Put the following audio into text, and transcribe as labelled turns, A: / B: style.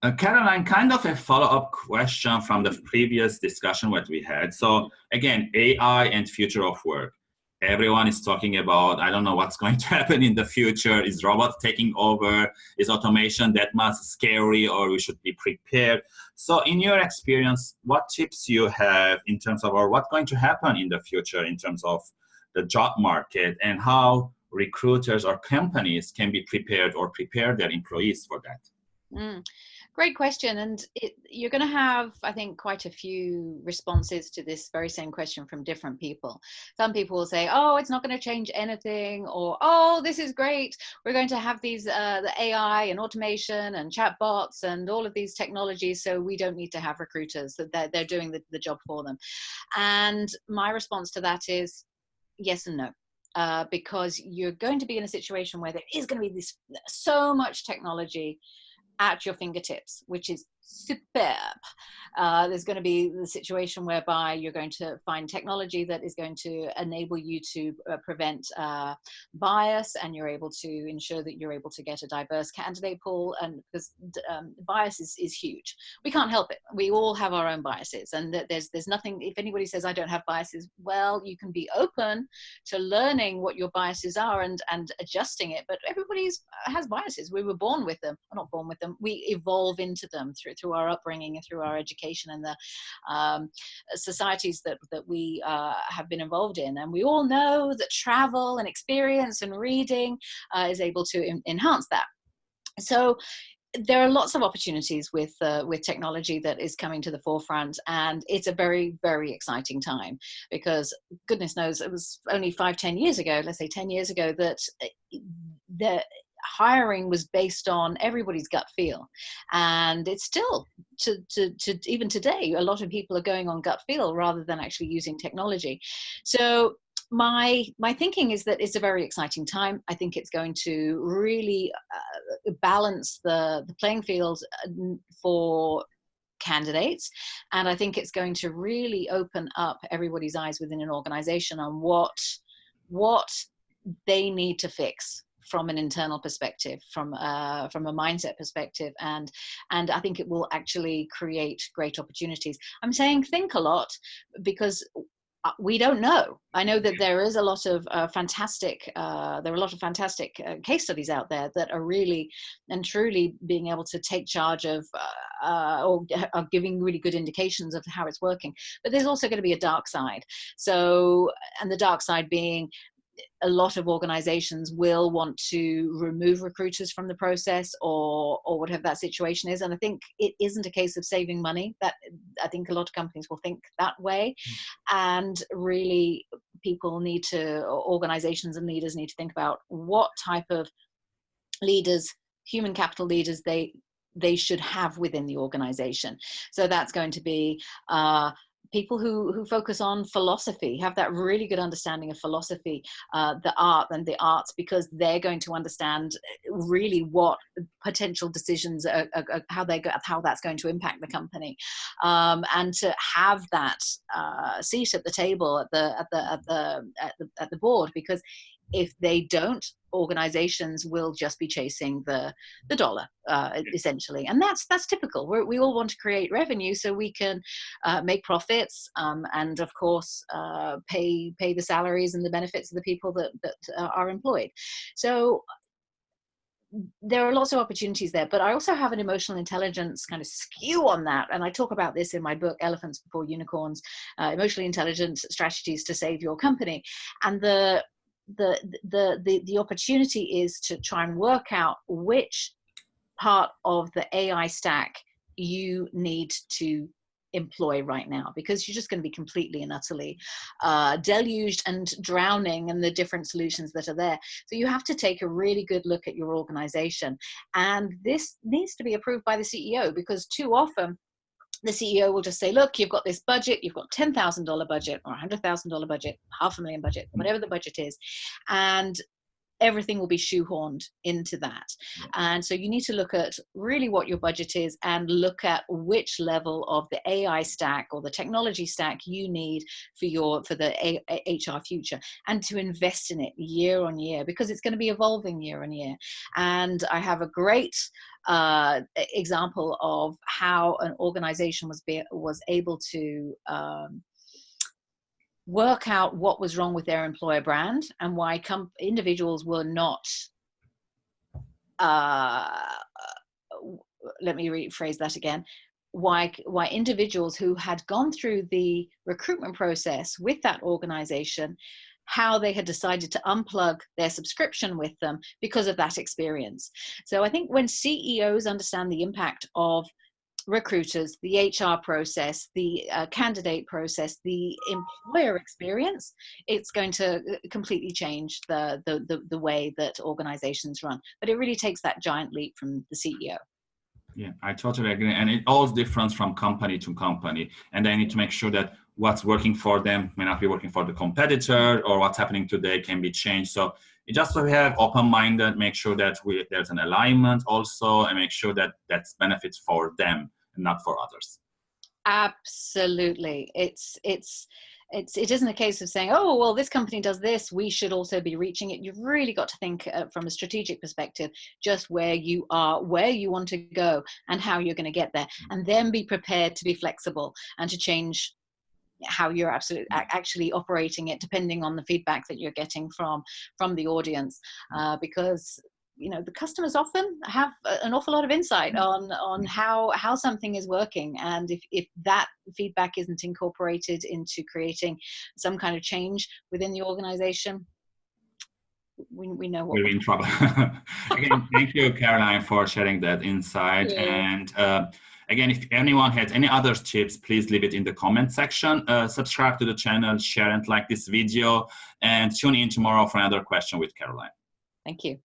A: Uh, Caroline, kind of a follow-up question from the previous discussion that we had. So again, AI and future of work. Everyone is talking about, I don't know what's going to happen in the future. Is robots taking over? Is automation that much scary or we should be prepared? So in your experience, what tips you have in terms of, or what's going to happen in the future in terms of the job market and how recruiters or companies can be prepared or prepare their employees for that?
B: Mm. Great question. And it, you're going to have, I think, quite a few responses to this very same question from different people. Some people will say, oh, it's not going to change anything, or oh, this is great. We're going to have these, uh, the AI and automation and chatbots and all of these technologies, so we don't need to have recruiters, that they're, they're doing the, the job for them. And my response to that is yes and no. Uh, because you're going to be in a situation where there is going to be this so much technology at your fingertips, which is superb. Uh, there's going to be the situation whereby you're going to find technology that is going to enable you to uh, prevent uh, bias and you're able to ensure that you're able to get a diverse candidate pool and because um, bias is, is huge. We can't help it. We all have our own biases and there's there's nothing if anybody says i don't have biases well you can be open to learning what your biases are and and adjusting it but everybody has biases. We were born with them not born with them we evolve into them through through our upbringing and through our education and the um, societies that, that we uh, have been involved in. And we all know that travel and experience and reading uh, is able to enhance that. So there are lots of opportunities with uh, with technology that is coming to the forefront and it's a very very exciting time because goodness knows it was only five ten years ago let's say 10 years ago that uh, the hiring was based on everybody's gut feel. And it's still to, to, to even today a lot of people are going on gut feel rather than actually using technology. So my my thinking is that it's a very exciting time. I think it's going to really uh, balance the the playing field uh, for candidates. And i think it's going to really open up everybody's eyes within an organization on what what they need to fix from an internal perspective, from uh, from a mindset perspective, and and I think it will actually create great opportunities. I'm saying think a lot because uh, we don't know. I know that there is a lot of uh, fantastic, uh, there are a lot of fantastic uh, case studies out there that are really and truly being able to take charge of uh, uh, or are giving really good indications of how it's working. But there's also going to be a dark side. So, and the dark side being a lot of organizations will want to remove recruiters from the process or or whatever that situation is. And i think it isn't a case of saving money. That i think a lot of companies will think that way. Mm. and really people need to organizations and leaders need to think about what type of leaders human capital leaders they they should have within the organization. So that's going to be uh, people who who focus on philosophy have that really good understanding of philosophy uh, the art and the arts because they're going to understand uh, really what potential decisions are, are, are how they go how that's going to impact the company. Um, and to have that uh, seat at the table at the at the at the at the, at the board because if they don't organizations will just be chasing the the dollar uh, essentially and that's that's typical We're, we all want to create revenue so we can uh, make profits um, and of course uh, pay pay the salaries and the benefits of the people that, that uh, are employed so there are lots of opportunities there, but I also have an emotional intelligence kind of skew on that. And I talk about this in my book, Elephants Before Unicorns, uh, Emotionally Intelligent Strategies to Save Your Company. And the the, the, the, the opportunity is to try and work out which part of the AI stack you need to employ right now because you're just going to be completely and utterly uh, deluged and drowning in the different solutions that are there. So you have to take a really good look at your organization. And this needs to be approved by the CEO because too often the CEO will just say, look, you've got this budget, you've got $10,000 budget or $100,000 budget, half a million budget, whatever the budget is. And everything will be shoehorned into that. And so you need to look at really what your budget is and look at which level of the AI stack or the technology stack you need for your for the A HR future and to invest in it year on year because it's going to be evolving year on year. And I have a great uh, example of how an organization was be, was able to um, work out what was wrong with their employer brand and why individuals were not uh, let me rephrase that again. Why why individuals who had gone through the recruitment process with that organization how they had decided to unplug their subscription with them because of that experience. So i think when ceos understand the impact of recruiters, the HR process, the uh, candidate process, the employer experience, it's going to uh, completely change the, the, the, the way that organizations run. But it really takes that giant leap from the CEO.
A: Yeah, I totally agree. And it all differs from company to company. And they need to make sure that what's working for them may not be working for the competitor or what's happening today can be changed. So just so we have open-minded, make sure that we, there's an alignment also and make sure that that's benefits for them not for others.
B: Absolutely. It's it's it's it isn't a case of saying oh well this company does this we should also be reaching it. You've really got to think uh, from a strategic perspective just where you are where you want to go and how you're going to get there. And then be prepared to be flexible and to change how you're absolutely actually operating it depending on the feedback that you're getting from from the audience. Uh, because you know the customers often have an awful lot of insight mm. on on how how something is working. And if, if that feedback isn't incorporated into creating some kind of change within the organization we, we know
A: what we're in trouble. again thank you caroline for sharing that insight. And uh, again if anyone has any other tips please leave it in the comment section. Uh, subscribe to the channel share and like this video and tune in tomorrow for another question with caroline.
B: Thank you